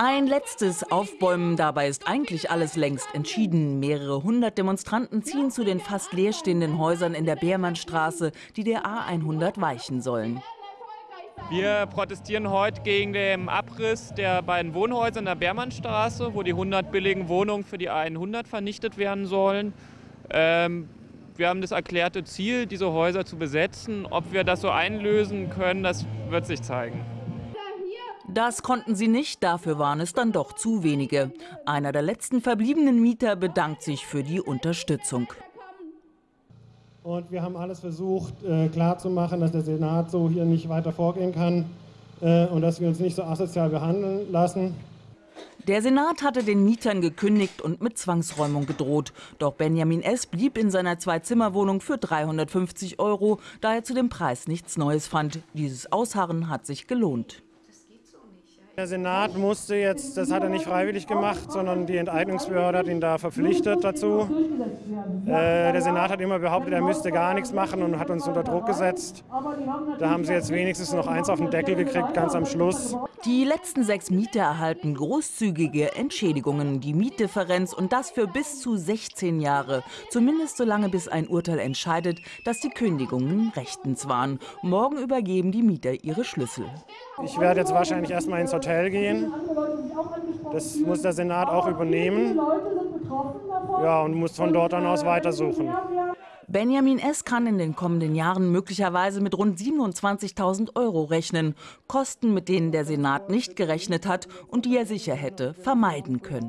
Ein letztes Aufbäumen, dabei ist eigentlich alles längst entschieden. Mehrere hundert Demonstranten ziehen zu den fast leerstehenden Häusern in der Beermannstraße, die der A100 weichen sollen. Wir protestieren heute gegen den Abriss der beiden Wohnhäuser in der Beermannstraße, wo die 100 billigen Wohnungen für die A100 vernichtet werden sollen. Ähm, wir haben das erklärte Ziel, diese Häuser zu besetzen. Ob wir das so einlösen können, das wird sich zeigen. Das konnten sie nicht, dafür waren es dann doch zu wenige. Einer der letzten verbliebenen Mieter bedankt sich für die Unterstützung. Und wir haben alles versucht äh, klarzumachen, dass der Senat so hier nicht weiter vorgehen kann äh, und dass wir uns nicht so asozial behandeln lassen. Der Senat hatte den Mietern gekündigt und mit Zwangsräumung gedroht. Doch Benjamin S. blieb in seiner Zwei-Zimmer-Wohnung für 350 Euro, da er zu dem Preis nichts Neues fand. Dieses Ausharren hat sich gelohnt. Der Senat musste jetzt, das hat er nicht freiwillig gemacht, sondern die Enteignungsbehörde hat ihn da verpflichtet dazu. Äh, der Senat hat immer behauptet, er müsste gar nichts machen und hat uns unter Druck gesetzt. Da haben sie jetzt wenigstens noch eins auf den Deckel gekriegt, ganz am Schluss. Die letzten sechs Mieter erhalten großzügige Entschädigungen, die Mietdifferenz und das für bis zu 16 Jahre. Zumindest so lange, bis ein Urteil entscheidet, dass die Kündigungen rechtens waren. Morgen übergeben die Mieter ihre Schlüssel. Ich werde jetzt wahrscheinlich erstmal ins Hotel gehen. Das muss der Senat auch übernehmen. Ja, und muss von dort dann aus weitersuchen. Benjamin S. kann in den kommenden Jahren möglicherweise mit rund 27.000 Euro rechnen. Kosten, mit denen der Senat nicht gerechnet hat und die er sicher hätte vermeiden können.